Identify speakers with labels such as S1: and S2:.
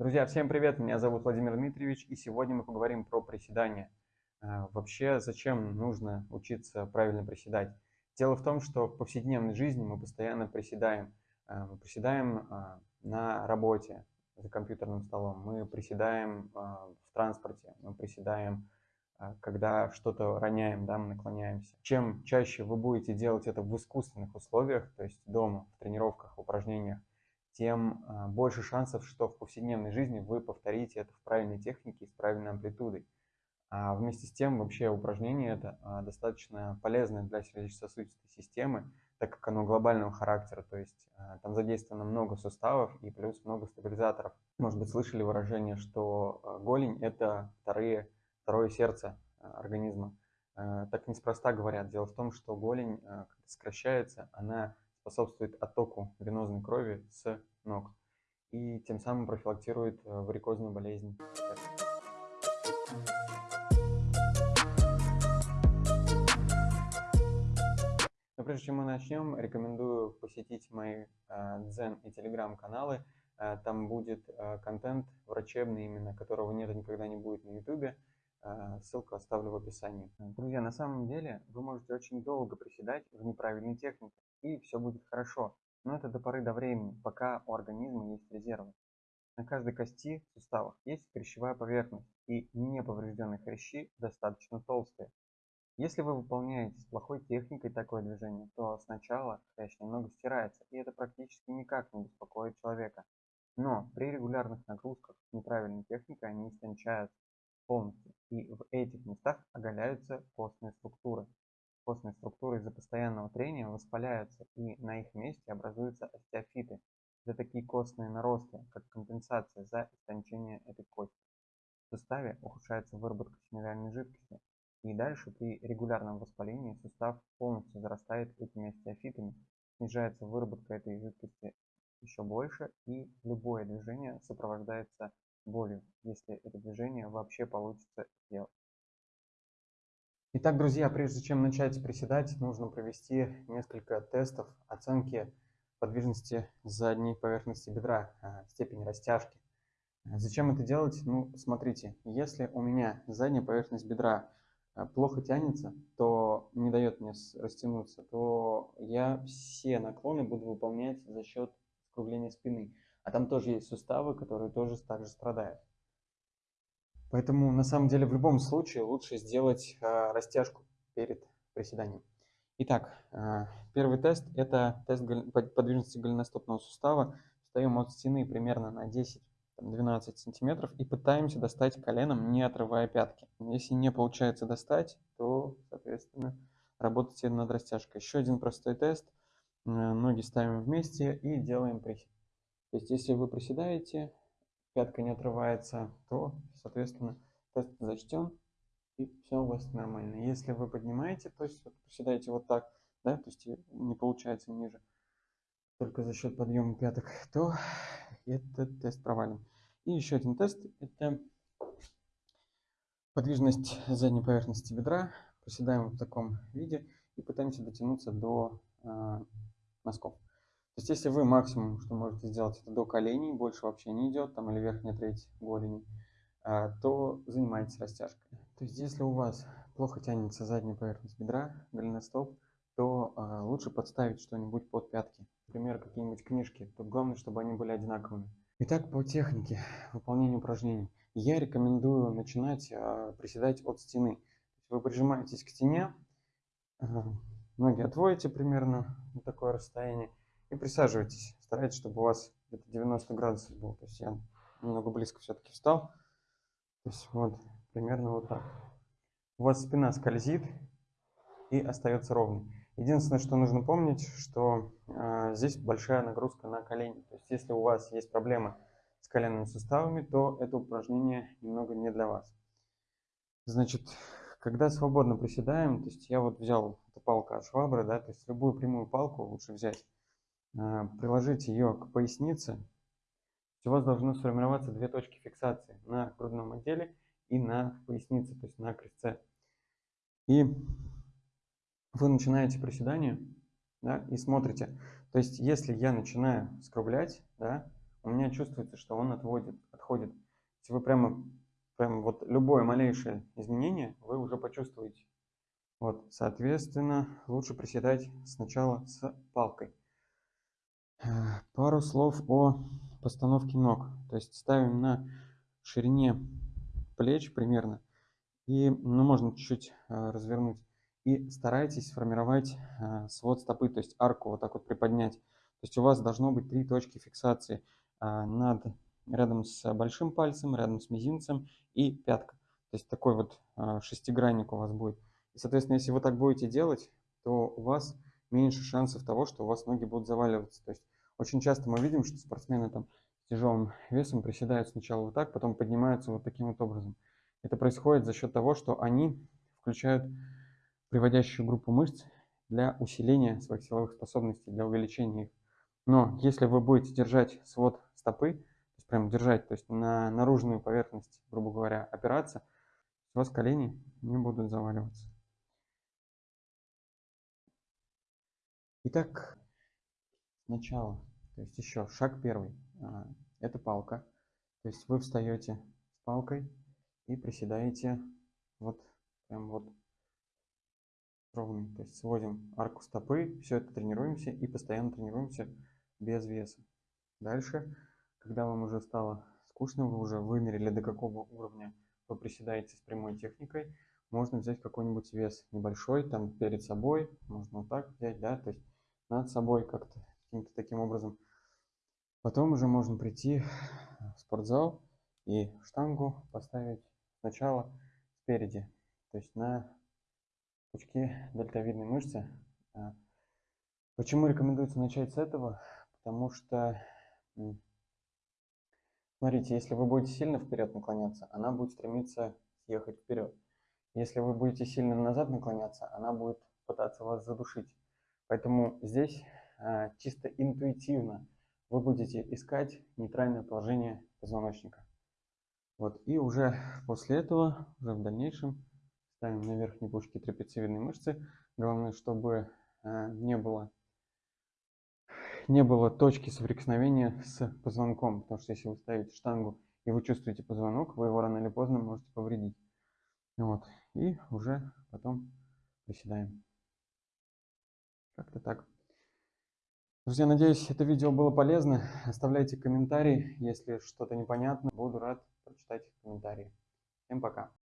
S1: Друзья, всем привет! Меня зовут Владимир Дмитриевич, и сегодня мы поговорим про приседания. А, вообще, зачем нужно учиться правильно приседать? Дело в том, что в повседневной жизни мы постоянно приседаем. А, мы приседаем а, на работе за компьютерным столом, мы приседаем в транспорте, мы приседаем, когда что-то роняем, да, мы наклоняемся. Чем чаще вы будете делать это в искусственных условиях, то есть дома, в тренировках, в упражнениях, тем а, больше шансов, что в повседневной жизни вы повторите это в правильной технике и с правильной амплитудой. А вместе с тем вообще упражнение это а, достаточно полезное для сердечно-сосудистой системы, так как оно глобального характера, то есть а, там задействовано много суставов и плюс много стабилизаторов. Может быть, слышали выражение, что голень – это вторые, второе сердце организма. Так неспроста говорят. Дело в том, что голень, сокращается, она способствует оттоку венозной крови с ног и тем самым профилактирует э, варикозную болезнь. Но прежде чем мы начнем, рекомендую посетить мои э, дзен и телеграм-каналы. Э, там будет контент врачебный именно, которого нет никогда не будет на ютубе. Ссылку оставлю в описании. Друзья, на самом деле вы можете очень долго приседать в неправильной технике и все будет хорошо. Но это до поры до времени, пока у организма есть резервы. На каждой кости в суставах есть хрящевая поверхность, и неповрежденные хрящи достаточно толстые. Если вы выполняете с плохой техникой такое движение, то сначала хрящ немного стирается, и это практически никак не беспокоит человека. Но при регулярных нагрузках неправильной техникой они истончаются полностью, и в этих местах оголяются костные структуры костные структуры из-за постоянного трения воспаляются и на их месте образуются остеофиты. Это такие костные наросты, как компенсация за истончение этой кости. В суставе ухудшается выработка синовиальной жидкости, и дальше при регулярном воспалении сустав полностью зарастает этими остеофитами, снижается выработка этой жидкости еще больше, и любое движение сопровождается болью, если это движение вообще получится сделать. Итак, друзья, прежде чем начать приседать, нужно провести несколько тестов оценки подвижности задней поверхности бедра, а, степень растяжки. Зачем это делать? Ну, смотрите, если у меня задняя поверхность бедра а, плохо тянется, то не дает мне растянуться, то я все наклоны буду выполнять за счет скругления спины. А там тоже есть суставы, которые тоже также страдают. Поэтому на самом деле в любом случае лучше сделать э, растяжку перед приседанием. Итак, э, первый тест – это тест подвижности голеностопного сустава. Встаем от стены примерно на 10-12 сантиметров и пытаемся достать коленом, не отрывая пятки. Если не получается достать, то, соответственно, работайте над растяжкой. Еще один простой тест. Ноги ставим вместе и делаем присед. То есть, если вы приседаете, пятка не отрывается, то, соответственно, тест зачтен, и все у вас нормально. Если вы поднимаете, то есть вот приседаете вот так, да, то есть не получается ниже, только за счет подъема пяток, то этот тест провален. И еще один тест – это подвижность задней поверхности бедра. Приседаем в таком виде и пытаемся дотянуться до э, носков. То есть, если вы максимум, что можете сделать, это до коленей, больше вообще не идет, там или верхняя треть голени, а, то занимайтесь растяжкой. То есть, если у вас плохо тянется задняя поверхность бедра, голеностоп, то а, лучше подставить что-нибудь под пятки. Например, какие-нибудь книжки. Тут главное, чтобы они были одинаковыми. Итак, по технике выполнения упражнений. Я рекомендую начинать а, приседать от стены. Вы прижимаетесь к стене, ноги отводите примерно на такое расстояние и присаживайтесь. Старайтесь, чтобы у вас где-то 90 градусов было. То есть я немного близко все-таки встал. То есть вот примерно вот так. У вас спина скользит и остается ровной. Единственное, что нужно помнить, что э, здесь большая нагрузка на колени. То есть если у вас есть проблемы с коленными суставами, то это упражнение немного не для вас. Значит, когда свободно приседаем, то есть я вот взял эту палку от швабры, да, то есть любую прямую палку лучше взять приложить ее к пояснице, у вас должно сформироваться две точки фиксации на грудном отделе и на пояснице, то есть на крестце. И вы начинаете приседание да, и смотрите. То есть если я начинаю скруглять, да, у меня чувствуется, что он отводит, отходит. Если вы прямо, прямо вот любое малейшее изменение, вы уже почувствуете. Вот, соответственно, лучше приседать сначала с палкой. Э, пару слов о постановке ног. То есть ставим на ширине плеч примерно. И, ну, можно чуть-чуть э, развернуть. И старайтесь сформировать э, свод стопы, то есть арку вот так вот приподнять. То есть у вас должно быть три точки фиксации над, рядом с большим пальцем, рядом с мизинцем и пятка. То есть такой вот шестигранник у вас будет. И, соответственно, если вы так будете делать, то у вас меньше шансов того, что у вас ноги будут заваливаться. То есть очень часто мы видим, что спортсмены там с тяжелым весом приседают сначала вот так, потом поднимаются вот таким вот образом. Это происходит за счет того, что они включают приводящую группу мышц для усиления своих силовых способностей, для увеличения их. Но если вы будете держать свод стопы, то есть прям держать, то есть на наружную поверхность, грубо говоря, опираться, у вас колени не будут заваливаться. Итак, сначала, то есть еще шаг первый, а, это палка. То есть вы встаете с палкой и приседаете вот прям вот ровный. То есть сводим арку стопы, все это тренируемся и постоянно тренируемся без веса. Дальше, когда вам уже стало скучно, вы уже вымерили до какого уровня вы приседаете с прямой техникой, можно взять какой-нибудь вес небольшой, там перед собой, можно вот так взять, да, то есть над собой как-то каким-то таким образом. Потом уже можно прийти в спортзал и штангу поставить сначала спереди, то есть на пучки дельтовидной мышцы. А, почему рекомендуется начать с этого? Потому что, смотрите, если вы будете сильно вперед наклоняться, она будет стремиться съехать вперед. Если вы будете сильно назад наклоняться, она будет пытаться вас задушить. Поэтому здесь а, чисто интуитивно вы будете искать нейтральное положение позвоночника. Вот, и уже после этого, уже в дальнейшем, ставим на верхней пушке трапециевидные мышцы. Главное, чтобы э, не было не было точки соприкосновения с позвонком, потому что если вы ставите штангу и вы чувствуете позвонок, вы его рано или поздно можете повредить. Вот. И уже потом приседаем. Как-то так. Друзья, надеюсь, это видео было полезно. Оставляйте комментарии, если что-то непонятно. Буду рад прочитать комментарии. Всем пока.